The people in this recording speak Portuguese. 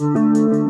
Música